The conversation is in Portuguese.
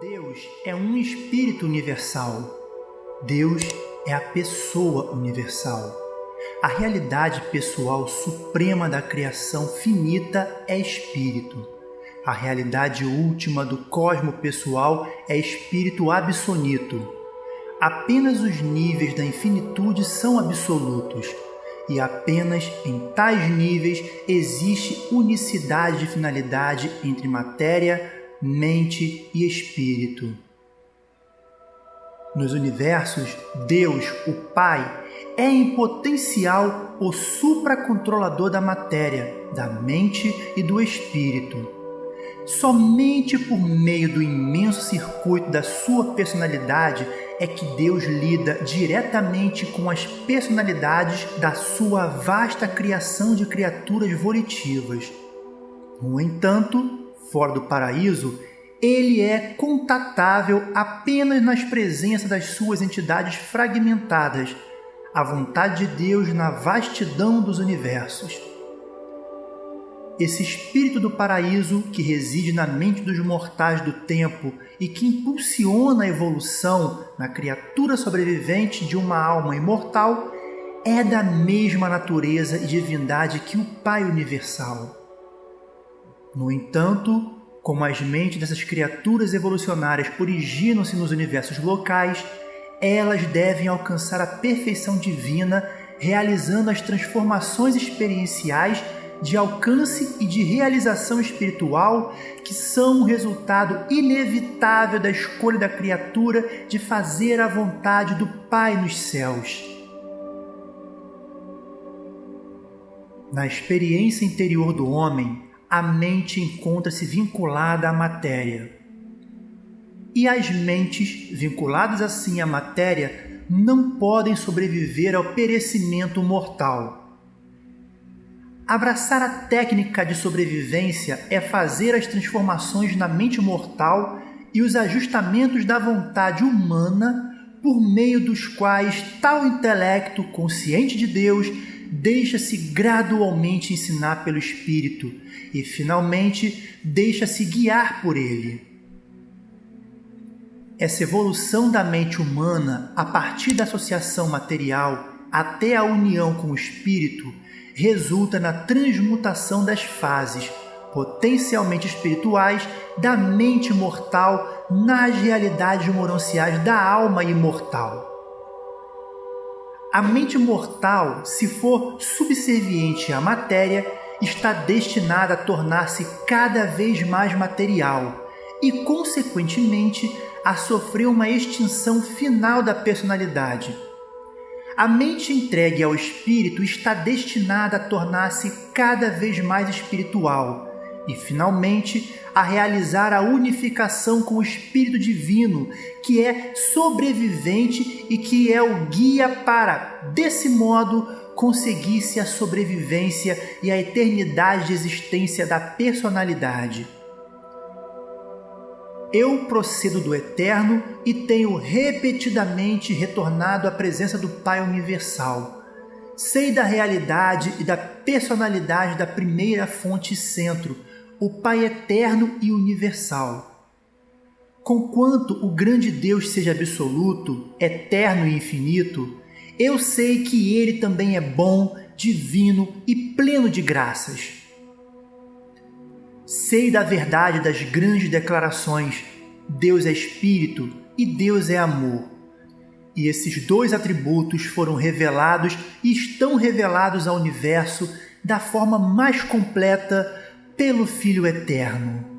Deus é um espírito universal. Deus é a pessoa universal. A realidade pessoal suprema da criação finita é espírito. A realidade última do cosmo pessoal é espírito absoluto. Apenas os níveis da infinitude são absolutos, e apenas em tais níveis existe unicidade de finalidade entre matéria, mente e espírito. Nos universos, Deus, o Pai, é em potencial o supracontrolador da matéria, da mente e do espírito. Somente por meio do imenso circuito da sua personalidade é que Deus lida diretamente com as personalidades da sua vasta criação de criaturas volitivas. No entanto, fora do paraíso, ele é contatável apenas nas presenças das suas entidades fragmentadas, a vontade de Deus na vastidão dos universos. Esse espírito do paraíso que reside na mente dos mortais do tempo e que impulsiona a evolução na criatura sobrevivente de uma alma imortal é da mesma natureza e divindade que o Pai Universal. No entanto, como as mentes dessas criaturas evolucionárias originam-se nos universos locais, elas devem alcançar a perfeição divina, realizando as transformações experienciais de alcance e de realização espiritual que são o resultado inevitável da escolha da criatura de fazer a vontade do Pai nos céus. Na experiência interior do homem, a mente encontra-se vinculada à matéria. E as mentes, vinculadas assim à matéria, não podem sobreviver ao perecimento mortal. Abraçar a técnica de sobrevivência é fazer as transformações na mente mortal e os ajustamentos da vontade humana por meio dos quais tal intelecto consciente de Deus deixa-se gradualmente ensinar pelo Espírito e, finalmente, deixa-se guiar por ele. Essa evolução da mente humana, a partir da associação material até a união com o Espírito, resulta na transmutação das fases potencialmente espirituais da mente mortal nas realidades moranciais da alma imortal. A mente mortal, se for subserviente à matéria, está destinada a tornar-se cada vez mais material e, consequentemente, a sofrer uma extinção final da personalidade. A mente entregue ao espírito está destinada a tornar-se cada vez mais espiritual e, finalmente, a realizar a unificação com o Espírito Divino, que é sobrevivente e que é o guia para, desse modo, conseguir-se a sobrevivência e a eternidade de existência da personalidade. Eu procedo do eterno e tenho repetidamente retornado à presença do Pai Universal. Sei da realidade e da personalidade da primeira fonte e centro, o Pai eterno e universal. Conquanto o grande Deus seja absoluto, eterno e infinito, eu sei que ele também é bom, divino e pleno de graças. Sei da verdade das grandes declarações: Deus é espírito e Deus é amor. E esses dois atributos foram revelados e estão revelados ao universo da forma mais completa pelo Filho Eterno.